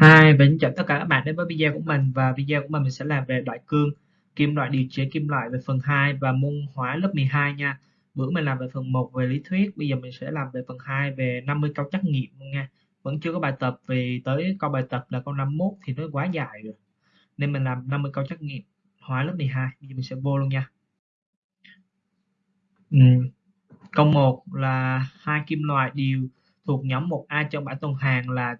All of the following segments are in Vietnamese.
Hi, và xin chào tất cả các bạn đến với video của mình và video của mình mình sẽ làm về loại cương kim loại điều chế kim loại về phần 2 và môn hóa lớp 12 nha. Bữa mình làm về phần 1 về lý thuyết, bây giờ mình sẽ làm về phần 2 về 50 câu trắc nghiệm nha. Vẫn chưa có bài tập vì tới câu bài tập là câu 51 thì nó quá dài rồi. Nên mình làm 50 câu trắc nghiệm hóa lớp 12. Bây giờ mình sẽ vô luôn nha. Ừ. Câu 1 là hai kim loại đều thuộc nhóm 1A trong bảng tuần hàng là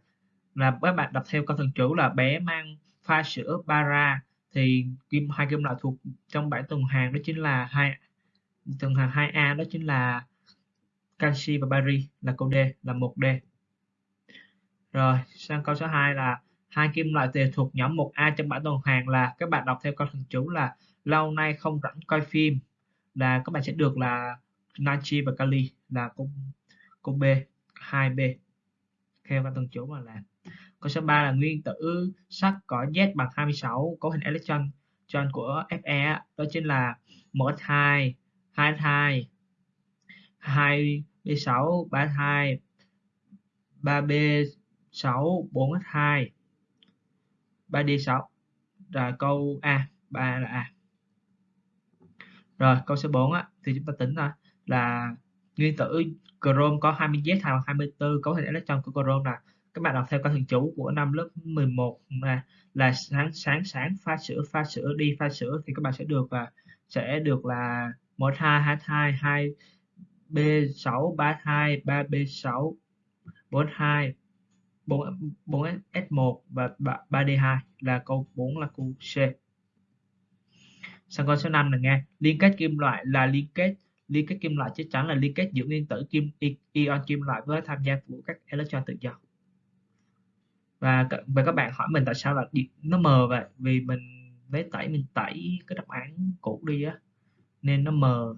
là các bạn đọc theo câu thần chú là bé mang pha sữa bara thì kim hai kim loại thuộc trong bảng tuần hoàn đó chính là hai tuần hoàn 2A đó chính là canxi và bari là câu D là 1D. Rồi, sang câu số 2 là hai kim loại đều thuộc nhóm 1A trong bảng tuần hoàn là các bạn đọc theo câu thần chú là lâu nay không rảnh coi phim là các bạn sẽ được là natri và kali là câu câu B 2B theo các thần chú mà làm Câu số 3 là nguyên tử sắt có Z bằng 26 cấu hình electron tròn của Fe đó chính là 1s2, 2s2, 2b6, 3s2, 3b6, 4s2, 3d6. Rồi câu A, 3 là A. Rồi câu số 4 á, thì chúng ta tính ra là nguyên tử chrome có 20Z bằng 24 cấu hình electron của chrome là các bạn đọc theo câu thường chú của năm lớp 11 là là sáng sáng sáng, pha sữa pha sữa, đi pha sữa, thì các bạn sẽ được và sẽ được là 12 22 2 B6 32 3B6 42 4 4S1 và ba d 2 là câu 4 là câu C. Sang câu số 5 là nghe liên kết kim loại là liên kết liên kết kim loại chắc chắn là liên kết giữa nguyên tử kim ion kim loại với tham gia của các electron tự do và và các bạn hỏi mình tại sao là nó mờ vậy? Vì mình lấy tẩy mình tẩy cái đáp án cũ đi á, nên nó mờ.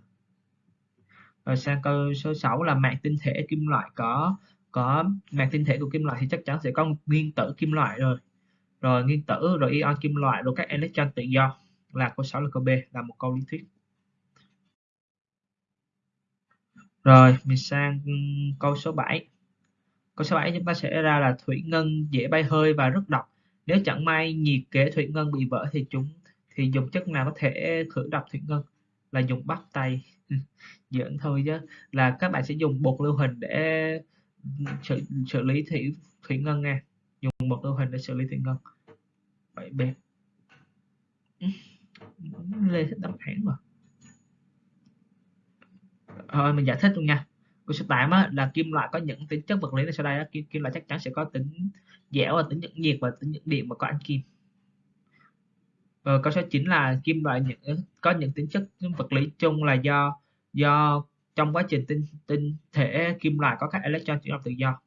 Rồi sang câu số 6 là mạng tinh thể kim loại có có mạng tinh thể của kim loại thì chắc chắn sẽ có nguyên tử kim loại rồi. Rồi nguyên tử, rồi ion kim loại, rồi các electron tự do. Là câu 6 là câu B, là một câu lý thuyết. Rồi mình sang câu số 7 Câu số 7 chúng ta sẽ ra là thủy ngân dễ bay hơi và rất độc. Nếu chẳng may nhiệt kế thủy ngân bị vỡ thì chúng thì dùng chất nào có thể khử độc thủy ngân? Là dùng bắp tay. Ừ, giỡn thôi chứ. Là các bạn sẽ dùng bột lưu huỳnh để xử, xử lý thủy thủy ngân nha. Dùng bột lưu huỳnh để xử lý thủy ngân. Vậy bé ừ, lê thích đáp án mà. Thôi mình giải thích luôn nha câu số 8 á, là kim loại có những tính chất vật lý là sau đây á, kim, kim loại chắc chắn sẽ có tính dẻo và tính nhận nhiệt và tính nhận điện và có ăn kim. Và câu số 9 là kim loại những có những tính chất vật lý chung là do do trong quá trình tinh tinh thể kim loại có các electron chuyển động tự do.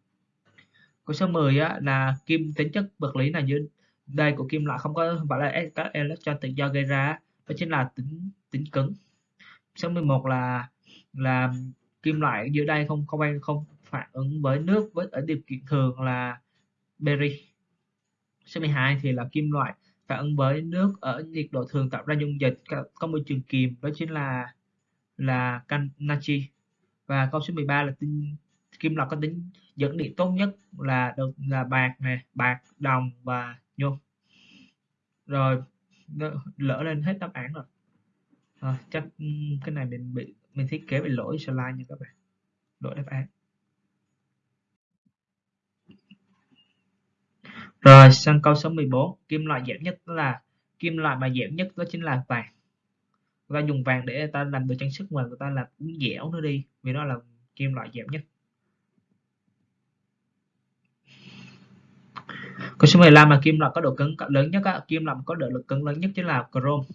Câu số 10 á, là kim tính chất vật lý là như đây của kim loại không có phải là e, các electron tự do gây ra đó chính là tính tính cứng. Số 11 là là kim loại dưới đây không không không phản ứng với nước với ở điều kiện thường là beri số 12 thì là kim loại phản ứng với nước ở nhiệt độ thường tạo ra dung dịch. Có môi trường kiềm đó chính là là can natri và câu số 13 là tinh kim loại có tính dẫn điện tốt nhất là được là bạc nè bạc đồng và nhôm. Rồi lỡ lên hết đáp án rồi. À, chắc ừ, cái này mình bị mình thiết kế bị lỗi slide nha các bạn. Lỗi đáp án. Rồi sang câu số 14 kim loại dẻo nhất đó là kim loại mà dẻo nhất đó chính là vàng. Người ta dùng vàng để người ta làm đồ trang sức mà người ta làm cũng dẻo nó đi vì đó là kim loại dẻo nhất. Câu số 15 là kim loại có độ cứng lớn nhất á, kim loại có độ lực cứng lớn nhất chính là chrome.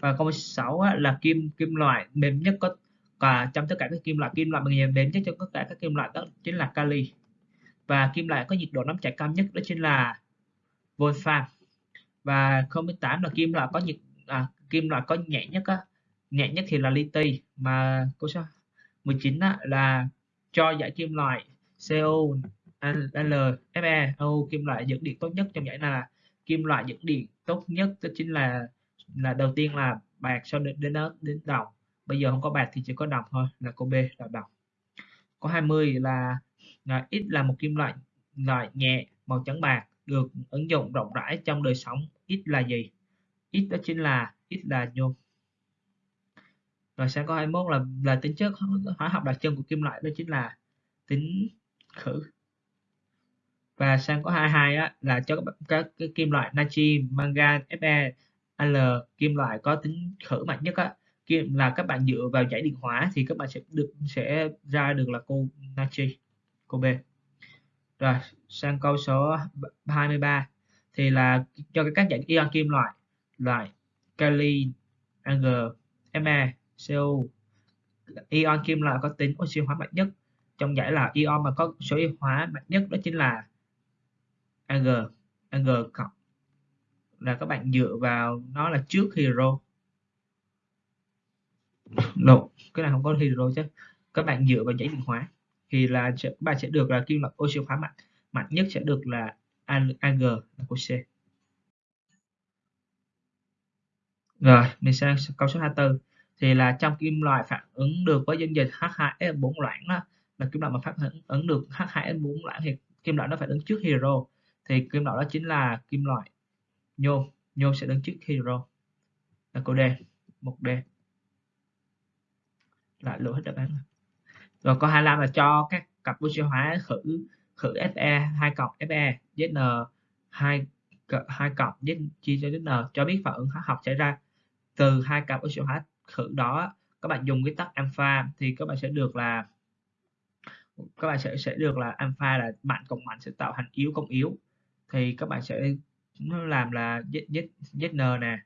Và câu 6 á, là kim kim loại mềm nhất có và trong tất cả các kim loại. Kim loại bằng đến nhất trong tất cả các kim loại đó chính là kali. Và kim loại có nhiệt độ nóng chảy cao nhất đó chính là wolfram và 08 là kim loại có nhiệt à, kim loại có nhẹ nhất á nhẹ nhất thì là liti mà câu số 19 á, là cho giải kim loại CO L Fe O kim loại dẫn điện tốt nhất trong giải này là kim loại dẫn điện tốt nhất đó chính là là đầu tiên là bạc sau đến đến đó đến đồng bây giờ không có bạc thì chỉ có đồng thôi là câu B là đồng có 20 là, là X là một kim loại loại nhẹ màu trắng bạc được ứng dụng rộng rãi trong đời sống. Ít là gì? Ít đó chính là ít là nhôm. Rồi sang câu 21 là là tính chất hóa học đặc trưng của kim loại đó chính là tính khử. Và sang có 22 á, là cho các, các cái kim loại natri, mangan, Fe, Al kim loại có tính khử mạnh nhất á, kim là các bạn dựa vào giải điện hóa thì các bạn sẽ được sẽ ra được là cô natri, cô B. Rồi, sang câu số 23 thì là cho các dạng ion kim loại loại kali, ng, Me, Co. Ion kim loại có tính oxy hóa mạnh nhất trong giải là ion mà có số ion hóa mạnh nhất đó chính là Ag Ag cộng là các bạn dựa vào nó là trước hydro no, cái này không có hydro chứ. Các bạn dựa vào giấy điện hóa thì là các bạn sẽ được là kim loại oxy hóa mạnh. Mạnh nhất sẽ được là Ag là của C. Rồi mình sang câu số 24 thì là trong kim loại phản ứng được với dung dịch H2S4 loãng đó là kim loại mà phản ứng được H2S4 loãng thì kim loại nó phải đứng trước hydro. Thì kim loại đó chính là kim loại nhôm. Nhôm sẽ đứng trước hydro. Là câu D một D là lỗi hết đáp án rồi câu 25 là cho các cặp oxy hóa khử khử Fe 2 cộng Fe Zn 2 2 cộng Z chia cho Zn cho biết phản ứng hóa học xảy ra từ hai cặp oxy hóa khử đó các bạn dùng cái tắc alpha thì các bạn sẽ được là các bạn sẽ sẽ được là alpha là mạnh cộng mạnh sẽ tạo thành yếu cộng yếu. Thì các bạn sẽ làm là z, z, zn nè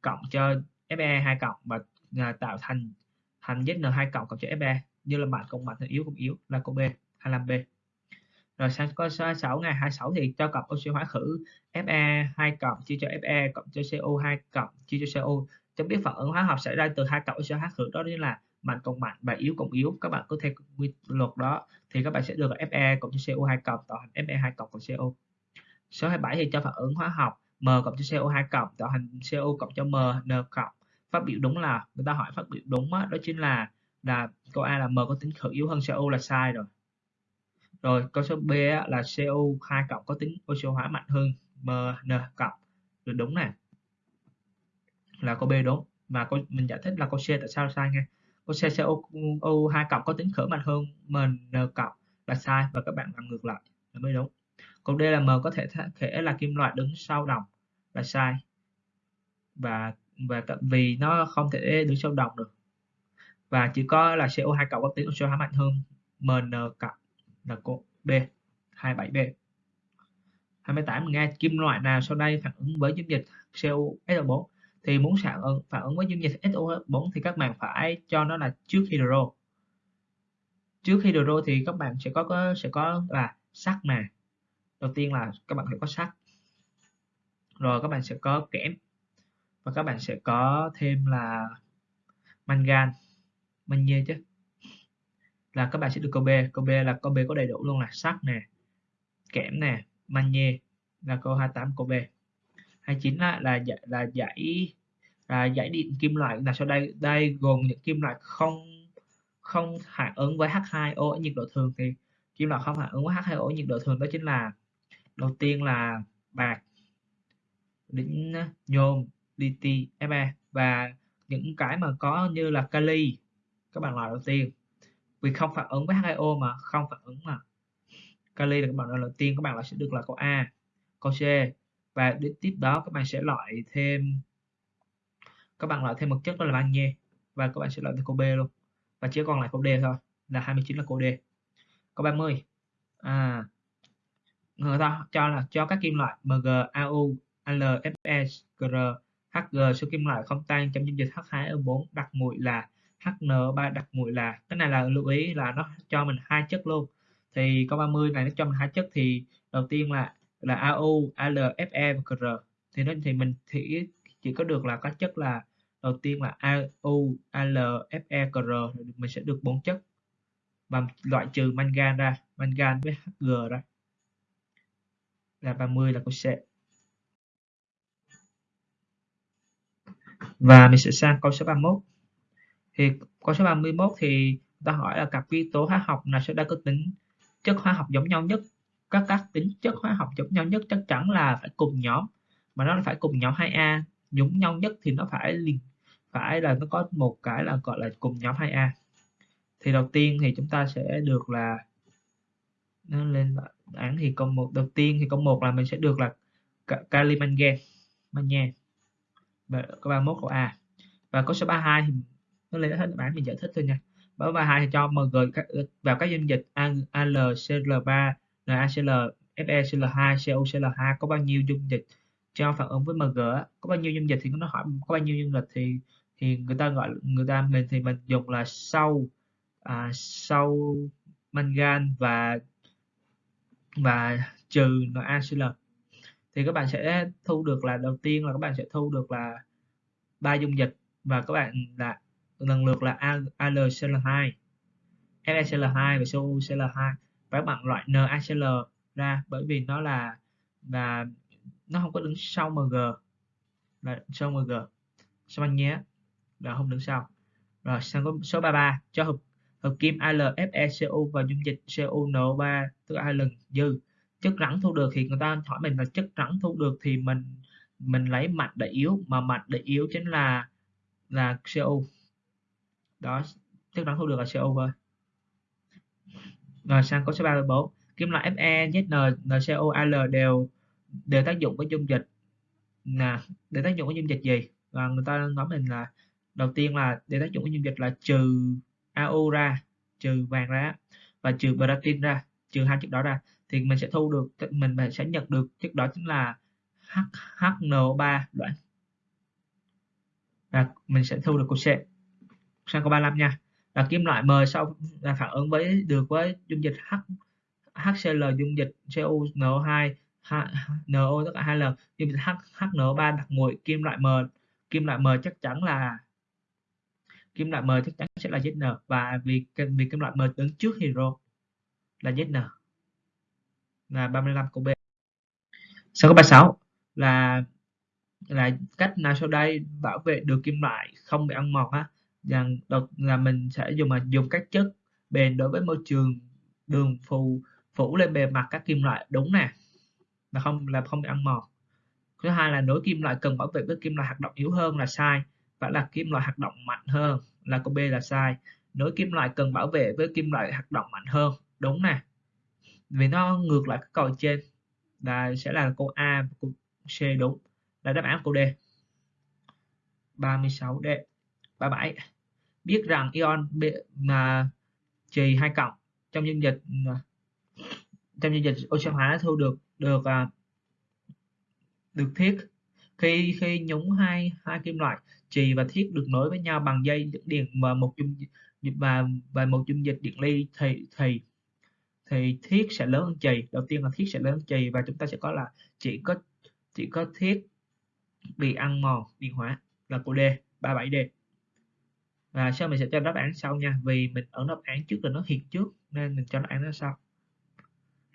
cộng cho fe 2 cộng và à, tạo thành thành zn 2 cộng cộng cho fe như là mạnh cộng mạnh thì yếu cộng yếu là câu b 25b rồi sang có số 6 ngày 26 thì cho cặp oxy hóa khử Fe 2 cộng chia cho Fe cộng cho CO2 cộng chia cho CO cho biết phản ứng hóa học xảy ra từ hai cặp oxy hóa khử đó chính là mạnh cộng mạnh và yếu cộng yếu. Các bạn cứ theo quy luật đó thì các bạn sẽ được Fe cộng cho CO2 cộng, tạo thành Fe2 cộng cộng CO số 27 thì cho phản ứng hóa học M cộng cho CO2 cộng, tạo thành CO cộng cho M N cộng phát biểu đúng là người ta hỏi phát biểu đúng đó, đó chính là là câu A là M có tính khử yếu hơn CO là sai rồi. Rồi câu số B là CO2 cộng có tính oxy hóa mạnh hơn mn cộng. Được đúng nè. Là câu B đúng. Và câu mình giải thích là câu C tại sao sai nha câu C CO2 cộng có tính khử mạnh hơn mn cộng là sai và các bạn làm ngược lại. Là mới đúng. Câu D là M có thể thể là kim loại đứng sau đồng là sai. Và và vì nó không thể đứng sâu đồng được. Và chỉ có là CO2 cộng có tính oxy hóa mạnh hơn MN cộng là cô B 27B. 28 nghe kim loại nào sau đây phản ứng với dung dịch CuSO4 thì muốn phản ứng phản ứng với dung dịch SO4 thì các bạn phải cho nó là trước hydro. Trước hydro thì các bạn sẽ có, có sẽ có là sắt nè, đầu tiên là các bạn phải có sắt rồi các bạn sẽ có kẽm và các bạn sẽ có thêm là mangan magie chứ. Là các bạn sẽ được câu B câu B là câu B có đầy đủ luôn là sắt nè, kẽm nè magie là câu 28 câu B 29 là là là giải là giải điện kim loại. Là sau đây đây gồm những kim loại không không phản ứng với H2O ở nhiệt độ thường. Thì kim loại không phản ứng với H2O ở nhiệt độ thường đó chính là, đầu tiên là bạc đỉnh nhôm liti và những cái mà có như là kali các bạn loại đầu tiên. Vì không phản ứng với H2O mà không phản ứng mà. Kali là các bạn loại đầu tiên các bạn loại sẽ được là câu A câu C. Và đến tiếp đó các bạn sẽ loại thêm các bạn loại thêm một chất đó là magie và các bạn sẽ loại thêm câu B luôn. Và chỉ còn lại câu D thôi là 29 là câu D. Câu 30 à người ta cho là cho các kim loại Mg, Au, Al, Fe, Gr, Hg số kim loại không tan trong dung dịch H2O4 đặc mùi là HN3 đặc mùi là cái này là lưu ý là nó cho mình hai chất luôn. Thì câu 30 này nó cho mình hai chất thì đầu tiên là là AU, Al, Fe và CR thì nó thì mình thì chỉ có được là các chất là đầu tiên là AU, Al, Fe, Gr mình sẽ được bốn chất. Và loại trừ mangan ra mangan với Hg ra. Là 30 là câu C và mình sẽ sang câu số 31 thì câu số 31 thì ta hỏi là cặp nguyên tố hóa học nào sẽ đa có tính chất hóa học giống nhau nhất. Các các tính chất hóa học giống nhau nhất chắc chắn là phải cùng nhóm. Mà nó phải cùng nhóm 2A giống nhau nhất thì nó phải liền, phải là nó có một cái là gọi là cùng nhóm 2A thì đầu tiên thì chúng ta sẽ được là, nó lên án thì câu một, đầu tiên thì câu một là mình sẽ được là kali mangan mangan câu 31 câu A. Và câu số 32 thì nó lên hết bản mình giải thích thôi nha. Báo 32 thì cho mg vào các dung dịch AL, CL3, NaCl FeCl2 COCL2 có bao nhiêu dung dịch cho phản ứng với Mg có bao nhiêu dung dịch thì nó hỏi có bao nhiêu dung dịch thì thì người ta gọi người ta mình thì mình dùng là sau à, sau mangan và và trừ NaCl thì các bạn sẽ thu được là, đầu tiên là các bạn sẽ thu được là ba dung dịch và các bạn là lần lượt là AlCl2 FeCl2 và CuCl2 và các bạn loại NaCl ra bởi vì nó là là nó không có đứng sau mg là sau mg sau anh nhé? Là không đứng sau. Rồi, sang có số 33 cho hợp hợp kim AlFeCu và dung dịch CuNO3 tức là hai lần dư chất rắn thu được thì người ta hỏi mình là chất rắn thu được thì mình mình lấy mạch để yếu mà mạch để yếu chính là là CO đó chất rắn thu được là CO thôi. Rồi sang câu số 34 kim loại Fe, Zn, NCO, Al đều đều tác dụng với dung dịch. Nè để tác dụng với dung dịch gì? Và người ta nói mình là đầu tiên là để tác dụng với dung dịch là trừ AU ra trừ vàng ra và trừ bratin ra trừ hai chất đó ra thì mình sẽ thu được mình sẽ nhận được chất đó chính là H, HNO3 đoạn. Và mình sẽ thu được cục C sang câu 35 nha. Là kim loại M sau là phản ứng với được với dung dịch H HCl dung dịch CuNO2 NO tất cả hai lần. Dung dịch H, HNO3 đặc nguội kim loại M. Kim loại M chắc chắn là kim loại M chắc chắn sẽ là ZN và vì vì kim loại M đứng trước hydro là ZN là 35 câu B. Sau câu 36 là là cách nào sau đây bảo vệ được kim loại không bị ăn mòn á. Rằng đột là mình sẽ dùng mà dùng các chất bền đối với môi trường, đường phù, phủ lên bề mặt các kim loại. Đúng nè, là không là không bị ăn mòn. Thứ hai là nối kim loại cần bảo vệ với kim loại hoạt động yếu hơn là sai, và là kim loại hoạt động mạnh hơn, là câu B là sai. Nối kim loại cần bảo vệ với kim loại hoạt động mạnh hơn. Đúng nè vì nó ngược lại cái câu trên, là sẽ là câu A và câu C đúng, là đáp án câu D. 36D 37 biết rằng ion mà trì hai cộng trong dung dịch à, trong dung dịch oxy hóa thu được được à, được thiết. Khi khi nhúng hai hai kim loại trì và thiết được nối với nhau bằng dây dẫn điện và một dung, và và một dung dịch điện ly thì thì thì thiết sẽ lớn hơn chì. Đầu tiên là thiết sẽ lớn hơn chì và chúng ta sẽ có là chỉ có chỉ có thiết bị ăn mòn điện hóa là cô D 37D và sau mình sẽ cho đáp án sau nha, vì mình ở đáp án trước là nó hiện trước nên mình cho đáp án nó sau.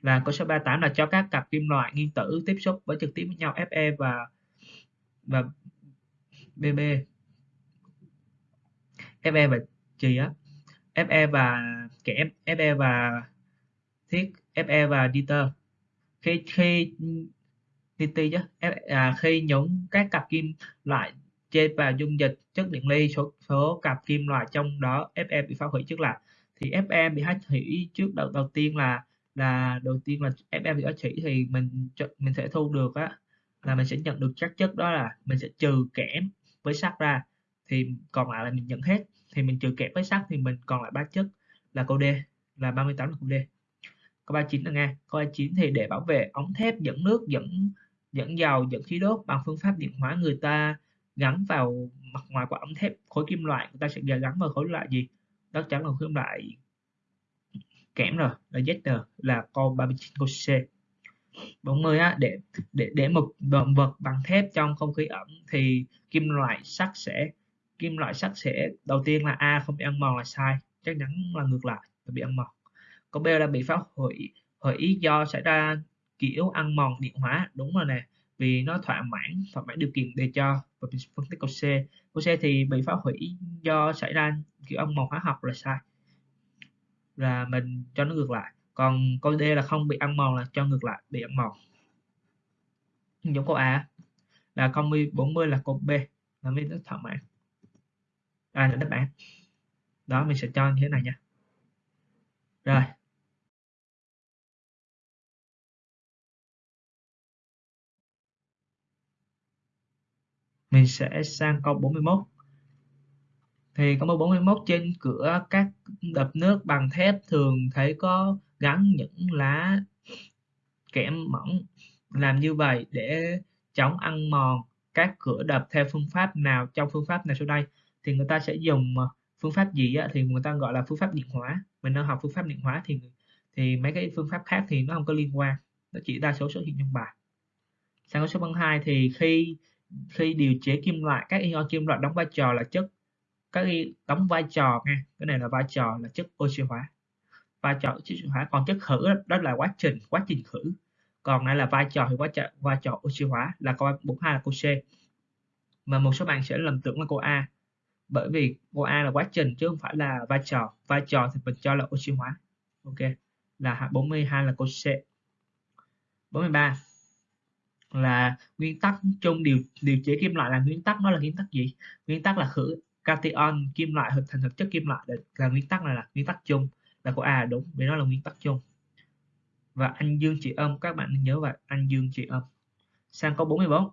Là câu số 38 là cho các cặp kim loại nguyên tử tiếp xúc với trực tiếp với nhau Fe và và BB Fe và chì á. Fe và kẻ Fe và thiết Fe và dieter. Khi khi DT chứ? À, khi nhúng các cặp kim loại trên vào dung dịch chất điện ly. Số số cặp kim loại trong đó Fe bị phá hủy trước là thì Fe bị hắt hủy trước đầu đầu tiên là là đầu tiên là Fe bị hắt hủy thì mình mình sẽ thu được á là mình sẽ nhận được các chất đó là mình sẽ trừ kẽm với sắt ra thì còn lại là mình nhận hết. Thì mình trừ kẽm với sắt thì mình còn lại ba chất là câu D là 38 là câu D câu 39 là nghe. Câu 39 thì để bảo vệ, ống thép, dẫn nước, dẫn dẫn dầu, dẫn khí đốt bằng phương pháp điện hóa người ta gắn vào mặt ngoài của ống thép khối kim loại. Người ta sẽ gắn vào khối loại gì? Đó chắc là khối kim loại kẽm rồi, là Z là câu 39 câu C. 40 á, để để để một động vật bằng thép trong không khí ẩm thì kim loại sắt sẽ, kim loại sắt sẽ, đầu tiên là A, không bị ăn mòn là sai, chắc chắn là ngược lại bị ăn mòn. Cô B là bị phá hủy hủy do xảy ra kiểu ăn mòn điện hóa. Đúng rồi nè, vì nó thỏa mãn thỏa mãn điều kiện để cho và phân tích câu C. Câu C thì bị phá hủy do xảy ra kiểu ăn mòn hóa học là sai. Là mình cho nó ngược lại. Còn câu D là không bị ăn mòn là cho ngược lại, bị ăn mòn. Giống câu A. Là 40 40 là câu B. Là mới rất thỏa mãn. Đây là đáp án. Đó, mình sẽ cho như thế này nha. Rồi. Mình sẽ sang câu 41 thì câu 41 trên cửa các đập nước bằng thép thường thấy có gắn những lá kẽm mỏng. Làm như vậy để chống ăn mòn các cửa đập theo phương pháp nào trong phương pháp này sau đây? Thì người ta sẽ dùng ờ, phương pháp gì á, thì người ta gọi là phương pháp điện hóa. Mình đang học phương pháp điện hóa thì thì mấy cái phương pháp khác thì nó không có liên quan. Nó chỉ đa số xuất hiện trong bài. Sang câu số 2 thì khi khi điều chế kim loại các ion kim loại đóng vai trò là chất các đóng vai trò nha cái này là vai trò là chất oxy hóa. Vai trò oxy hóa còn chất khử đó, đó là quá trình quá trình khử. Còn đây là vai trò thì vai trò vai trò oxy hóa là câu 42 là câu C. Mà một số bạn sẽ lầm tưởng là câu A bởi vì câu A là quá trình chứ không phải là vai trò. Vai trò thì mình cho là oxy hóa. Ok là 42 là câu C. 43 là nguyên tắc chung điều điều chế kim loại là nguyên tắc, nó là nguyên tắc gì? Nguyên tắc là khử cation kim loại hợp thành thực chất kim loại, là nguyên tắc này là nguyên tắc chung. Là của A đúng, vì nó là nguyên tắc chung. Và anh dương trị âm, các bạn nhớ vậy anh dương trị âm. Sang câu 44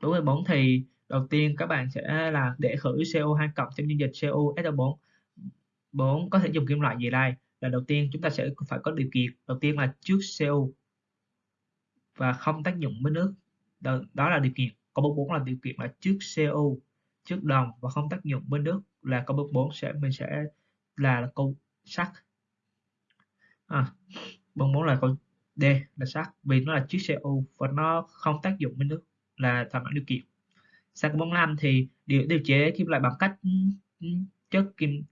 44 thì đầu tiên các bạn sẽ là để khử CO2 cộng trong dung dịch COSO4 4 có thể dùng kim loại gì đây? Là đầu tiên chúng ta sẽ phải có điều kiện. Đầu tiên là trước CO và không tác dụng với nước. Đó, đó là điều kiện. Câu 44 là điều kiện là trước CO trước đồng và không tác dụng với nước là câu 44 sẽ mình sẽ là, là câu sắt. À, 44 là câu D là sắt vì nó là trước CO và nó không tác dụng với nước là thỏa mãn điều kiện. Sang câu 45 thì điều điều chế kim loại bằng cách ừ, chất kim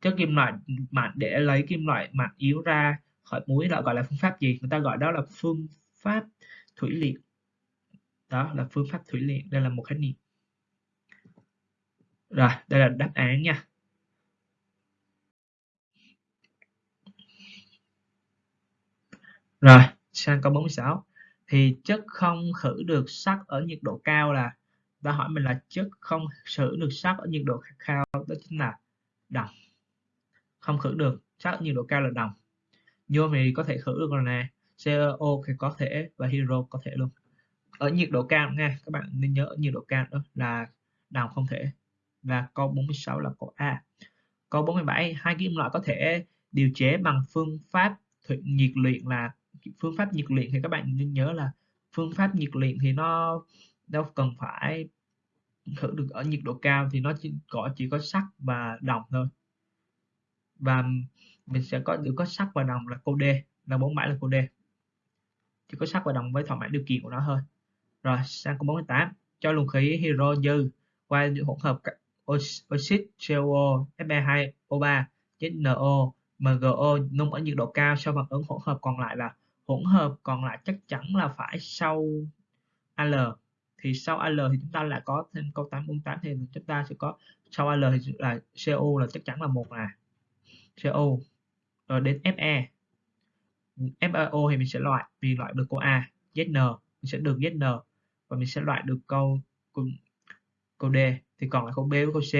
chất kim loại mạnh để lấy kim loại mạnh yếu ra khỏi muối là gọi là phương pháp gì? Người ta gọi đó là phương pháp thủy luyện đó là phương pháp thủy luyện đây là một khái niệm rồi đây là đáp án nha Rồi, sang câu 46. Thì chất không khử được sắt ở nhiệt độ cao là ta hỏi mình là chất không khử được sắt ở nhiệt độ cao đó chính là đồng. Không khử được sắt ở nhiệt độ cao là đồng. Nhôm thì có thể khử được rồi nè, CO thì có thể và hydro có thể luôn. Ở nhiệt độ cao nha, các bạn nên nhớ ở nhiệt độ cao đó là đồng không thể. Và câu 46 là câu A. Câu 47, hai kim loại có thể điều chế bằng phương pháp nhiệt luyện là phương pháp nhiệt luyện thì các bạn nên nhớ là phương pháp nhiệt luyện thì nó đâu cần phải thử được ở nhiệt độ cao thì nó chỉ có chỉ có sắt và đồng thôi và mình sẽ có được có sắt và đồng là câu D là bốn mã là câu D chỉ có sắc và đồng với thỏa mãn điều kiện của nó thôi. Rồi, sang câu 48 cho luồng khí hydro dư qua hỗn hợp oxit CO Fe2O3 chết NO MgO nung ở nhiệt độ cao sau phản ứng hỗn hợp còn lại là hỗn hợp còn lại chắc chắn là phải sau Al thì sau Al thì chúng ta lại có thêm câu 848 thì chúng ta sẽ có sau Al thì là CO là chắc chắn là một là CO rồi đến Fe FeO thì mình sẽ loại mình loại được câu A ZN mình sẽ được ZN và mình sẽ loại được câu câu, câu D. Thì còn lại câu B với câu C.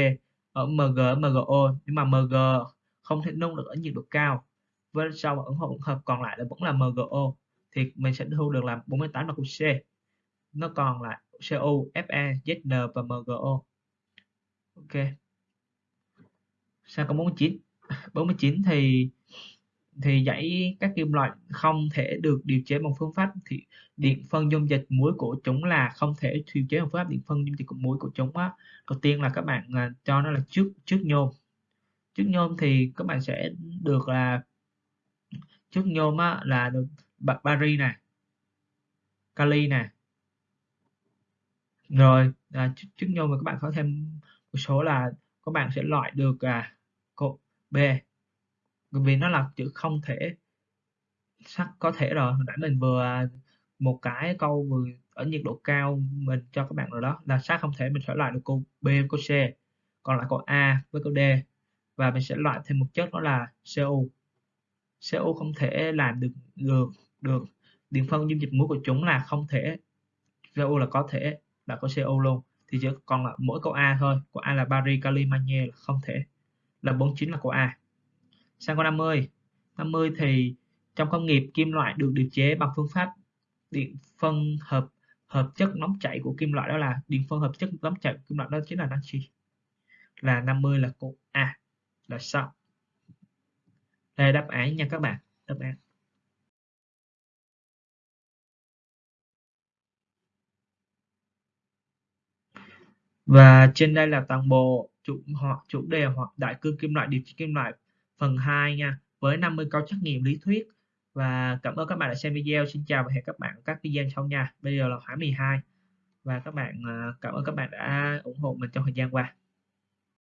Ở MG MGO nhưng mà MG không thể nung được ở nhiệt độ cao. Với sau ẩn hỗn hợp còn lại là vẫn là MgO thì mình sẽ thu được là 48 là câu C. Nó còn là CO, Fe, Zn và MgO ok. Sang câu 49 49 thì thì dãy các kim loại không thể được điều chế bằng phương pháp thì điện phân dung dịch muối của chúng là không thể điều chế bằng phương pháp điện phân dung dịch của muối của chúng á. Đầu tiên là các bạn à, cho nó là trước trước nhôm. Trước nhôm thì các bạn sẽ được là trước nhôm á, là được bari này kali này rồi à, trước nhôm mà các bạn có thêm một số là các bạn sẽ loại được à, cột B vì nó là chữ không thể sắc, có thể rồi. Hồi nãy mình vừa, một cái câu vừa ở nhiệt độ cao mình cho các bạn rồi đó, là sắc không thể mình sẽ loại được câu B với câu C, còn lại câu A với câu D. Và mình sẽ loại thêm một chất đó là CO CO không thể làm được được được. Điện phân dung dịch muối của chúng là không thể CO là có thể, là có CO luôn. Thì chỉ còn là mỗi câu A thôi, câu A là bari kali magie là không thể, là 49 là câu A sang câu 50 50 thì trong công nghiệp kim loại được điều chế bằng phương pháp điện phân hợp hợp chất nóng chảy của kim loại đó là điện phân hợp chất nóng chảy của kim loại đó chính là natri là 50 là cụ A, là sao? Đây đáp án nha các bạn, đáp án. Và trên đây là toàn bộ chủ họ, chủ đề hoặc đại cương kim loại điều trị kim loại phần 2 nha, với 50 câu trắc nghiệm lý thuyết. Và cảm ơn các bạn đã xem video. Xin chào và hẹn các bạn các video sau nha. Bây giờ là khoảng 12 và các bạn à, cảm ơn các bạn đã ủng hộ mình trong thời gian qua.